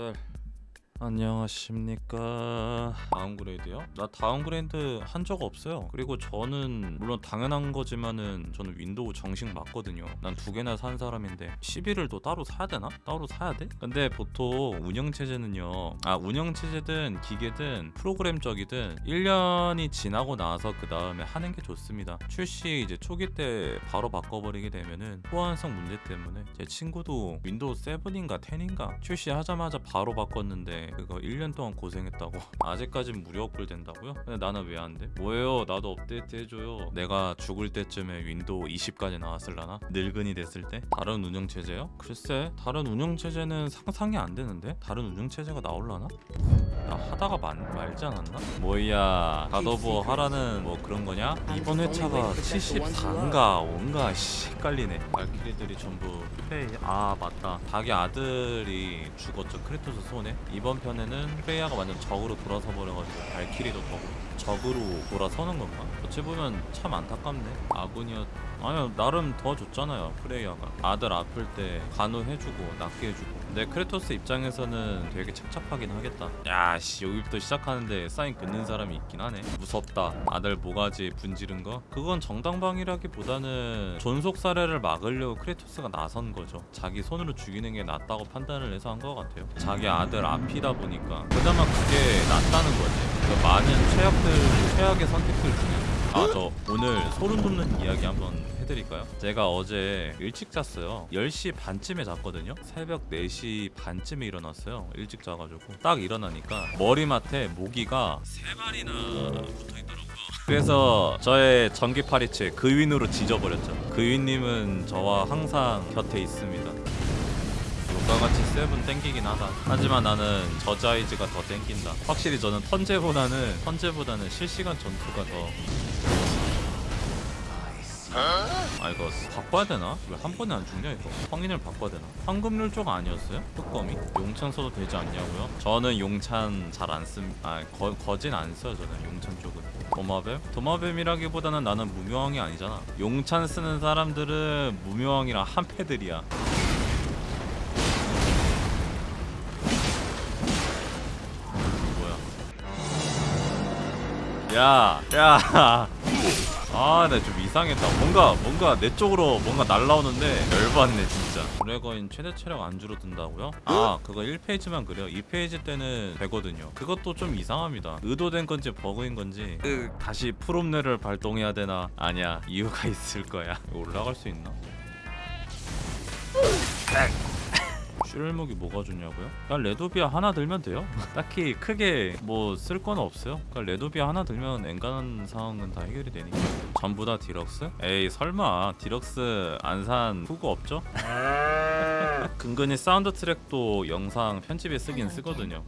다들 안녕하십니까 downgrade요? 나 downgrade 한 적 없어요 그리고 저는 물론 당연한 거지만은 저는 윈도우 정식 맞거든요 난 두 개나 산 사람인데 11을 또 따로 사야 되나? 따로 사야 돼? 근데 보통 운영체제는요 아 운영체제든 기계든 프로그램적이든 1년이 지나고 나서 그 다음에 하는 게 좋습니다 출시 이제 초기 때 바로 바꿔버리게 되면은 호환성 문제 때문에 제 친구도 윈도우 7인가 10인가 출시하자마자 바로 바꿨는데 그거 1년 동안 고생했다고 아직까진 무료 업글 된다고요? 근데 나는 왜 안 돼? 뭐예요 나도 업데이트 해줘요 내가 죽을 때쯤에 윈도우 20까지 나왔을라나? 늙은이 됐을 때? 다른 운영체제요? 글쎄 다른 운영체제는 상상이 안 되는데? 다른 운영체제가 나올라나? 나 하다가 만, 말지 않았나? 뭐야 가더버 하라는 뭐 그런 거냐? 이번 회차가 74인가 5인가 씨 헷갈리네. 발키리들이 전부 프레이 아 맞다. 자기 아들이 죽었죠. 크레토스 손에. 이번 편에는 프레이아가 완전 적으로 돌아서 버려가지고 발키리도 더 적으로 돌아서는 건가? 어찌 보면 참 안타깝네. 아군이었 아니요 나름 더 좋잖아요 프레이아가. 아들 아플 때 간호해주고 낫게 해주고 근데 크레토스 입장에서는 되게 착잡하긴 하겠다. 야씨 여기부터 시작하는데 사인 긋는 사람이 있긴 하네. 무섭다. 아들 모가지 분지른 거? 그건 정당방위라기보다는 존속 살해를 막으려고 크레토스가 나선 거죠. 자기 손으로 죽이는 게 낫다고 판단을 해서 한 것 같아요. 자기 아들 아피다 보니까 그나마 그게 낫다는 거지. 그 많은 최악들 최악의 선택들 중에. 아저 오늘 소름 돋는 이야기 한번 해드릴까요? 제가 어제 일찍 잤어요. 10시 반쯤에 잤거든요. 새벽 4시 반쯤에 일어났어요. 일찍 자가지고. 딱 일어나니까 머리맡에 모기가 세 마리나 붙어있더라고요. 그래서 저의 전기 파리채 그윈으로 지져버렸죠. 그윈님은 저와 항상 곁에 있습니다. 요가같이 세븐 땡기긴 하다. 하지만 나는 저자이즈가 더 땡긴다. 확실히 저는 턴제보다는 턴제보다는 실시간 전투가 더 아 이거 바꿔야 되나? 왜 한 번에 안 죽냐 이거 성인을 바꿔야 되나? 황금률 쪽 아니었어요? 뚜껑이? 용찬 써도 되지 않냐고요? 저는 용찬 잘 안 씁.. 아 거, 거진 안 써요 저는 용찬 쪽은 도마뱀? 도마뱀이라기보다는 나는 무명왕이 아니잖아 용찬 쓰는 사람들은 무명왕이랑 한패들이야 뭐야 야, 야. 아, 나좀 이상했다. 뭔가 뭔가 내 쪽으로 뭔가 날라오는데 열받네 진짜. 드래거인 최대 체력 안 줄어든다고요? 아, 그거 1페이지만 그래요. 2페이지 때는 되거든요. 그것도 좀 이상합니다. 의도된 건지 버그인 건지 으, 다시 프롬뇌를 발동해야 되나? 아니야, 이유가 있을 거야. 올라갈 수 있나? 슈렐목이 뭐가 좋냐고요? 그냥 레도비아 하나 들면 돼요 딱히 크게 뭐 쓸 건 없어요 그냥 레도비아 하나 들면 엔간한 상황은 다 해결이 되니까 전부 다 디럭스? 에이 설마 디럭스 안 산 흑우 없죠? 근근히 사운드 트랙도 영상 편집에 쓰긴 쓰거든요.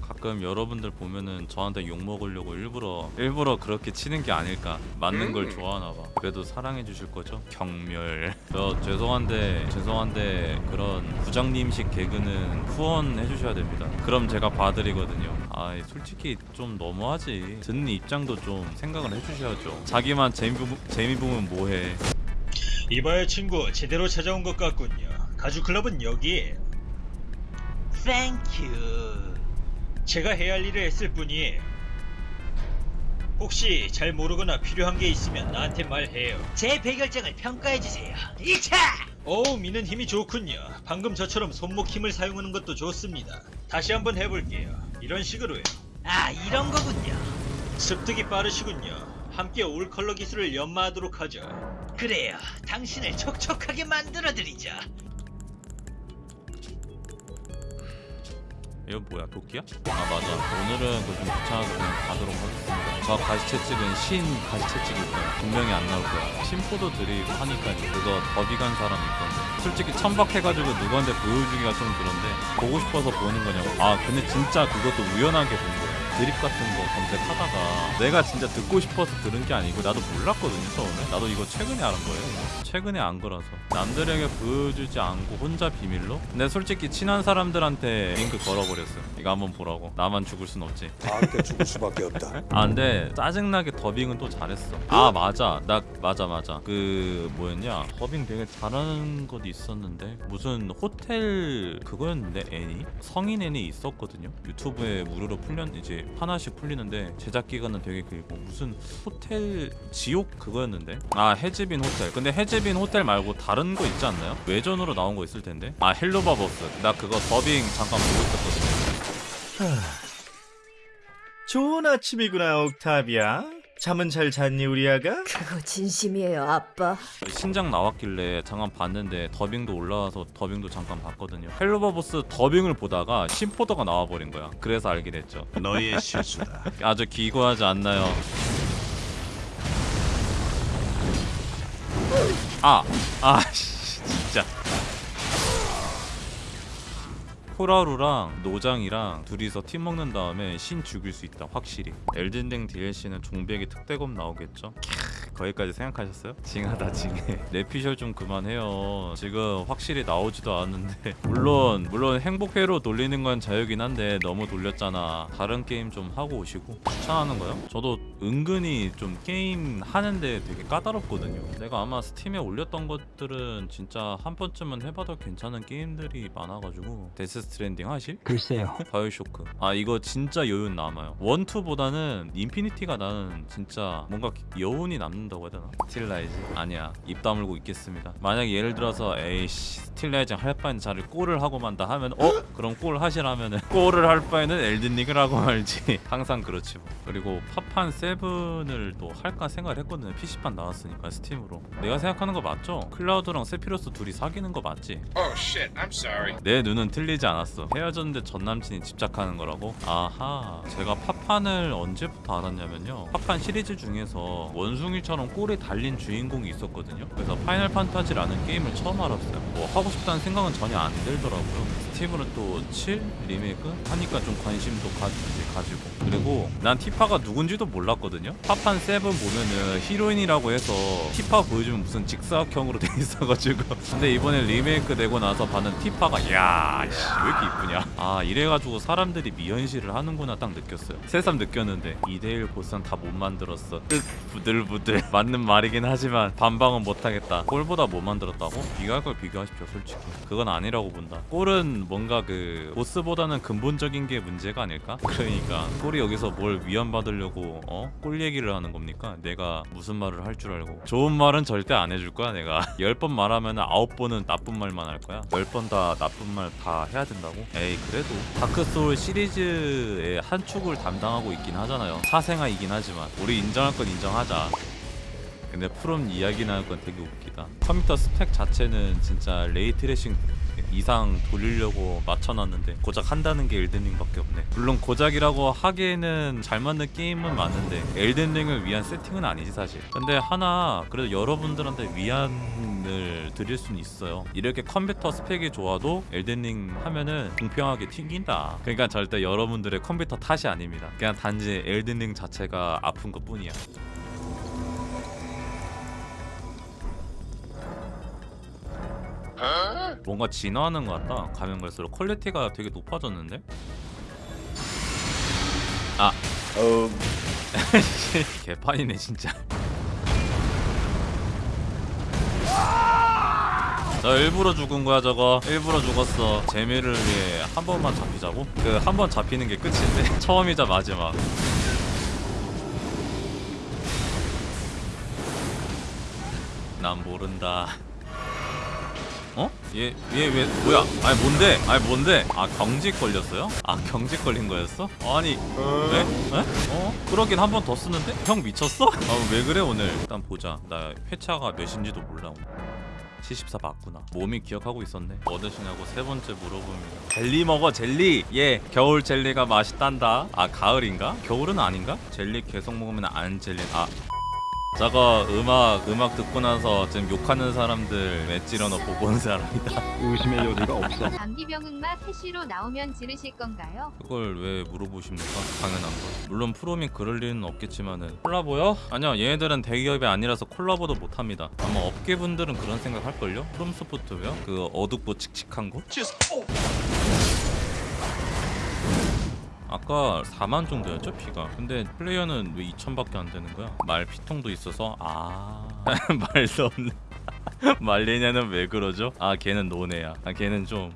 가끔 여러분들 보면은 저한테 욕 먹으려고 일부러 일부러 그렇게 치는 게 아닐까. 맞는 걸 좋아하나 봐. 그래도 사랑해 주실 거죠? 경멸. 저 죄송한데 죄송한데 그런 부장님식 개그는 후원해 주셔야 됩니다. 그럼 제가 봐드리거든요. 아 솔직히 좀 너무하지. 듣는 입장도 좀 생각을 해주셔야죠. 자기만 재미, 재미 보면 뭐해? 이봐요 친구. 제대로 찾아온 것 같군요 가죽클럽은 여기 thank you 제가 해야 할 일을 했을 뿐이에요 혹시 잘 모르거나 필요한 게 있으면 나한테 말해요 제 배결정을 평가해주세요. 이차! 어우 미는 힘이 좋군요 방금 저처럼 손목 힘을 사용하는 것도 좋습니다 다시 한번 해볼게요 이런 식으로요 아, 이런 거군요. 습득이 빠르시군요 함께 올 컬러 기술을 연마하도록 하죠 그래요. 당신을 촉촉하게 만들어드리죠. 이거 뭐야 도끼야? 아 맞아. 오늘은 그거 좀 귀찮아서 그냥 가도록 하겠습니다. 저 가시채 찍은 신 가시채 찍을 거야 분명히 안 나올 거야. 심포도 드립 하니까 그거 더비 간 사람 있던데 솔직히 천박해가지고 누구한테 보여주기가 좀 그런데 보고 싶어서 보는 거냐고. 아 근데 진짜 그것도 우연하게 본 거야 드립 같은 거 검색하다가 내가 진짜 듣고 싶어서 들은 게 아니고 나도 몰랐거든요 처음에. 나도 이거 최근에 알은 거예요 최근에 안 거라서. 남들에게 보여주지 않고 혼자 비밀로? 근데 솔직히 친한 사람들한테 링크 걸어버렸어요. 이거 한번 보라고. 나만 죽을 순 없지. 다 함께 죽을 수밖에 없다. 아 근데 짜증나게 더빙은 또 잘했어. 아 맞아. 나 맞아 맞아. 그 뭐였냐? 더빙 되게 잘하는 것도 있었는데 무슨 호텔 그거였는데 애니? 성인 애니 있었거든요. 유튜브에 무료로 풀렸 이제 하나씩 풀리는데 제작 기간은 되게 길고 무슨 호텔 지옥 그거였는데? 아 Hazbin Hotel. 근데 Hazbin Hotel 말고 다른 거 있지 않나요? 외전으로 나온 거 있을 텐데? 아 Helluva Boss. 나 그거 더빙 잠깐 보고 있었거든요. 좋은 아침이구나 옥타비아 잠은 잘 잤니 우리 아가? 그거 진심이에요, 아빠. 신작 나왔길래 잠깐 봤는데 더빙도 올라와서 더빙도 잠깐 봤거든요. Helluva Boss 더빙을 보다가 심포더가 나와버린 거야. 그래서 알게 됐죠. 너의 실수다. 아주 기구하지 않나요? 아, 아, 씨, 진짜. 호라루랑 노장이랑 둘이서 팀 먹은 다음에 신 죽일 수 있다 확실히. 엘든링 DLC는 종백이 특대검 나오겠죠? 캬, 거기까지 생각하셨어요? 징하다 징해. 내피셜 좀 그만해요. 지금 확실히 나오지도 않았는데. 물론 물론 행복회로 돌리는 건 자유긴 한데 너무 돌렸잖아. 다른 게임 좀 하고 오시고. 추천하는 거요? 저도 은근히 좀 게임 하는데 되게 까다롭거든요. 내가 아마 스팀에 올렸던 것들은 진짜 한 번쯤은 해봐도 괜찮은 게임들이 많아가지고. 데스 스트랜딩 하실? 글쎄요. 바이오쇼크 아 이거 진짜 여운 남아요 one two보다는 인피니티가 나는 진짜 뭔가 여운이 남는다고 해야 되나? 스틸라이즈 아니야 입 다물고 있겠습니다 만약에 예를 들어서 에이씨 스틸라이즈 할 바엔 차라리 골을 하고 만다 하면 어? 그럼 골 하시라면은 골을 할 바에는 엘든링을 하고 말지 항상 그렇지 뭐 그리고 파판 세븐을 또 할까 생각을 했거든요 PC판 나왔으니까 스팀으로 내가 생각하는 거 맞죠? 클라우드랑 세피로스 둘이 사귀는 거 맞지? Oh shit, I'm sorry. 내 눈은 틀리지 않 았어. 헤어졌는데 전 남친이 집착하는 거라고? 아하. 제가 파판을 언제부터 알았냐면요. 파판 시리즈 중에서 원숭이처럼 꼬리 달린 주인공이 있었거든요. 그래서 파이널 판타지라는 게임을 처음 알았어요. 뭐 하고 싶다는 생각은 전혀 안 들더라고요. 스팀으로는 또7 리메이크 하니까 좀 관심도 가, 가지고 그리고 난 티파가 누군지도 몰랐거든요. 파판 7 보면은 히로인이라고 해서 티파 보여주면 무슨 직사각형으로 돼 있어가지고 근데 이번에 리메이크 되고 나서 봤는 티파가 야, 씨, 왜 이렇게 이쁘냐? 아 이래가지고 사람들이 미연시를 하는구나 딱 느꼈어요. 새삼 느꼈는데 2대1 보상 다못 만들었어. 뜩 부들부들 맞는 말이긴 하지만 반박은 못하겠다. 골보다 못 만들었다고? 비교할 걸 비교하십시오 솔직히. 그건 아니라고 본다. 골은 뭔가 그 보스보다는 근본적인 게 문제가 아닐까? 그러니까 골이 여기서 뭘 위안받으려고 어? 골 얘기를 하는 겁니까? 내가 무슨 말을 할 줄 알고 좋은 말은 절대 안 해줄 거야 내가 10번 말하면 9번은 나쁜 말만 할 거야 10번 다 나쁜 말 다 해야 된다고? 에이 그래도 다크소울 시리즈의 한 축을 담당 하고 있긴 하잖아요. 사생아이긴 하지만 우리 인정할 건 인정하자. 근데 프롬 이야기 나올 건 되게 웃기다. 컴퓨터 스펙 자체는 진짜 ray tracing 이상 돌리려고 맞춰놨는데 고작 한다는 게 엘든링밖에 없네. 물론 고작이라고 하기에는 잘 맞는 게임은 많은데 엘든링을 위한 세팅은 아니지 사실. 근데 하나 그래도 여러분들한테 위안을 드릴 수는 있어요. 이렇게 컴퓨터 스펙이 좋아도 엘든링 하면은 공평하게 튕긴다. 그러니까 절대 여러분들의 컴퓨터 탓이 아닙니다. 그냥 단지 엘든링 자체가 아픈 것 뿐이야 뭔가 진화하는 것 같다. 가면 갈수록 퀄리티가 되게 높아졌는데? 아, 어, 개판이네 진짜. 저 일부러 죽은 거야 저거. 일부러 죽었어. 재미를 위해 한 번만 잡히자고? 그 한 번 잡히는 게 끝인데. 처음이자 마지막. 난 모른다. 어? 얘 얘 왜 뭐야? 아니 뭔데? 아니 뭔데? 아 경직 걸렸어요? 아 경직 걸린 거였어? 아니 왜? 에? 어? 그러긴 한 번 더 쓰는데? 형 미쳤어? 아 왜 그래 오늘? 일단 보자. 나 회차가 몇인지도 몰라. 74 맞구나. 몸이 기억하고 있었네. 뭐 드시냐고 세 번째 물어봅니다. 젤리 먹어 젤리. 예, 겨울 젤리가 맛있단다. 아 가을인가? 겨울은 아닌가? 젤리 계속 먹으면 안 젤리. 아 저거 음악 음악 듣고 나서 지금 욕하는 사람들 맷지러너 보고 온 사람이다 의심의 여지가 없어. 감기병응마 캐시로 나오면 지르실 건가요? 그걸 왜 물어보십니까? 당연한 거 물론 프롬이 그럴 리는 없겠지만은 콜라보요? 아니요 얘네들은 대기업이 아니라서 콜라보도 못합니다 아마 업계분들은 그런 생각 할걸요? 프롬 소프트웨어? 그 어둡고 칙칙한 거? 아까 4만 정도였죠 피가 근데 플레이어는 왜 2천밖에 안 되는 거야? 말 피통도 있어서 아 말도 없네 말리냐는 왜 그러죠? 아 걔는 노네야 아 걔는 좀